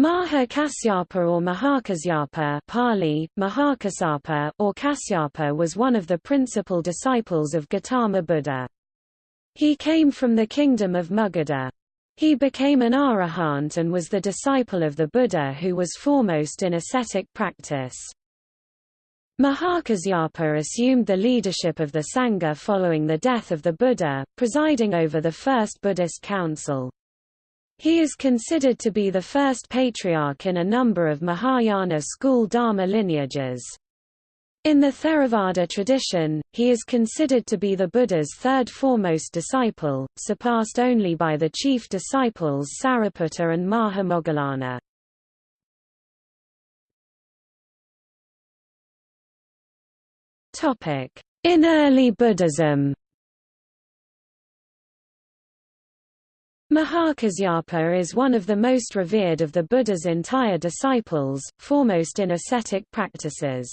Maha Kasyapa or Mahakasyapa Pali, Mahakassapa, or Kasyapa was one of the principal disciples of Gautama Buddha. He came from the kingdom of Magadha. He became an arahant and was the disciple of the Buddha who was foremost in ascetic practice. Mahakasyapa assumed the leadership of the Sangha following the death of the Buddha, presiding over the first Buddhist council. He is considered to be the first patriarch in a number of Mahayana school Dharma lineages. In the Theravada tradition, he is considered to be the Buddha's third foremost disciple, surpassed only by the chief disciples Sariputta and Mahamoggallana. In early Buddhism Mahakasyapa is one of the most revered of the Buddha's entire disciples, foremost in ascetic practices.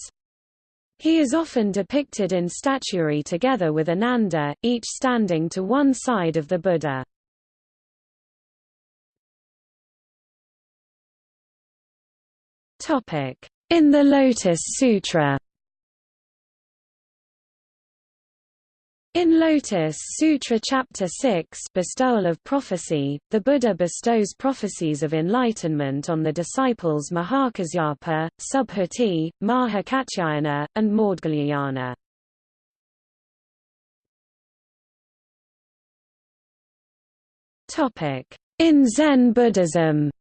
He is often depicted in statuary together with Ananda, each standing to one side of the Buddha. In the Lotus Sutra In Lotus Sutra Chapter 6 Bestowal of Prophecy, the Buddha bestows prophecies of enlightenment on the disciples Mahakasyapa, Subhuti, Mahakatyayana, and Maudgalyayana. In Zen Buddhism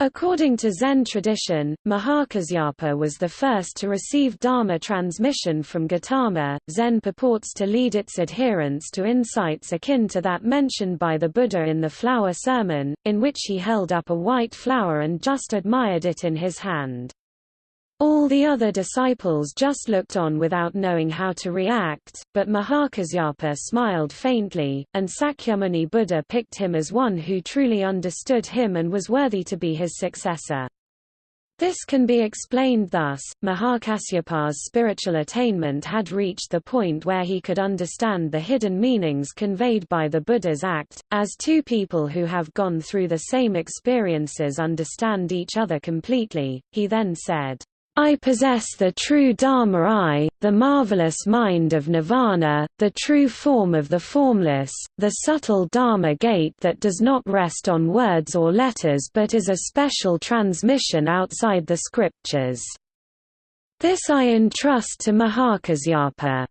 According to Zen tradition, Mahakasyapa was the first to receive Dharma transmission from Gautama. Zen purports to lead its adherents to insights akin to that mentioned by the Buddha in the Flower Sermon, in which he held up a white flower and just admired it in his hand. All the other disciples just looked on without knowing how to react, but Mahakasyapa smiled faintly, and Sakyamuni Buddha picked him as one who truly understood him and was worthy to be his successor. This can be explained thus, Mahakasyapa's spiritual attainment had reached the point where he could understand the hidden meanings conveyed by the Buddha's act, as two people who have gone through the same experiences understand each other completely, he then said, I possess the true Dharma eye, the marvelous mind of nirvana, the true form of the formless, the subtle Dharma gate that does not rest on words or letters but is a special transmission outside the scriptures. This I entrust to Mahakasyapa.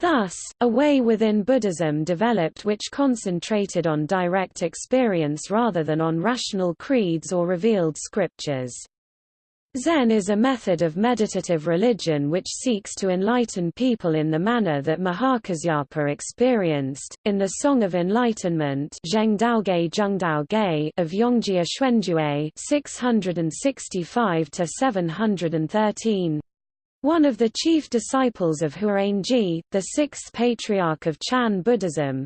Thus, a way within Buddhism developed which concentrated on direct experience rather than on rational creeds or revealed scriptures. Zen is a method of meditative religion which seeks to enlighten people in the manner that Mahakasyapa experienced. In the Song of Enlightenment of Yongjia Xuanjue 665 713, one of the chief disciples of Huarangi, the sixth patriarch of Chan Buddhism,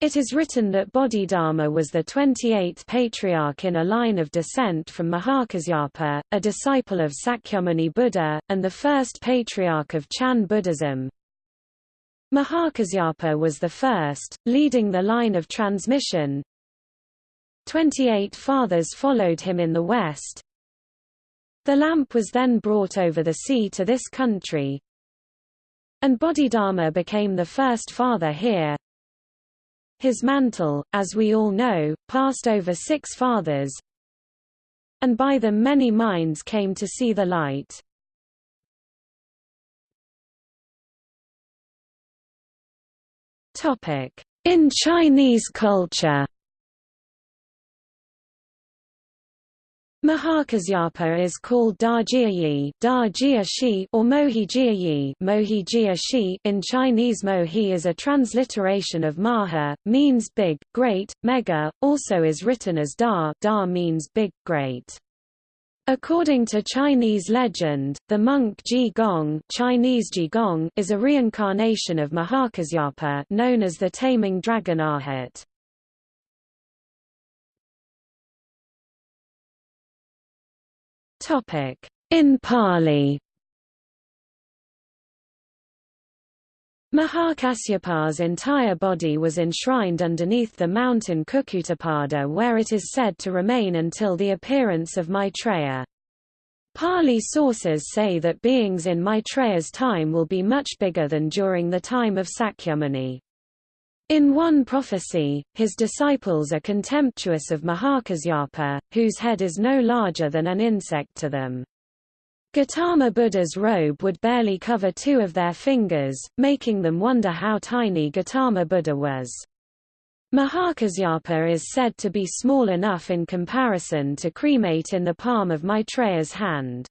it is written that Bodhidharma was the 28th patriarch in a line of descent from Mahakasyapa, a disciple of Sakyamuni Buddha, and the first patriarch of Chan Buddhism. Mahakasyapa was the first, leading the line of transmission. Twenty-eight fathers followed him in the west. The lamp was then brought over the sea to this country, and Bodhidharma became the first father here. His mantle, as we all know, passed over six fathers, and by them many minds came to see the light. In Chinese culture Mahakasyapa is called Da Jiayi, Da or Mohi Jiayi, Mohi Jia in Chinese Mohi is a transliteration of Maha, means big, great, mega, also is written as Da, Da means big, great. According to Chinese legend, the monk Ji Gong, Chinese Ji Gong is a reincarnation of Mahakasyapa known as the taming dragon Arhat. In Pali Mahakasyapa's entire body was enshrined underneath the mountain Kukutapada where it is said to remain until the appearance of Maitreya. Pali sources say that beings in Maitreya's time will be much bigger than during the time of Sakyamuni. In one prophecy, his disciples are contemptuous of Mahakasyapa, whose head is no larger than an insect to them. Gautama Buddha's robe would barely cover two of their fingers, making them wonder how tiny Gautama Buddha was. Mahakasyapa is said to be small enough in comparison to cremate in the palm of Maitreya's hand.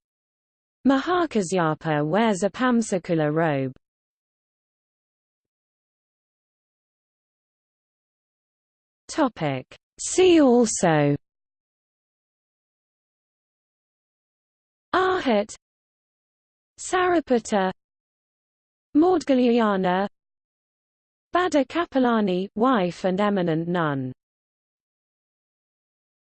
Mahakasyapa wears a Pamsakula robe. See also. Arhat. Sariputta Maudgalyayana Bhadda Kapilani wife and eminent nun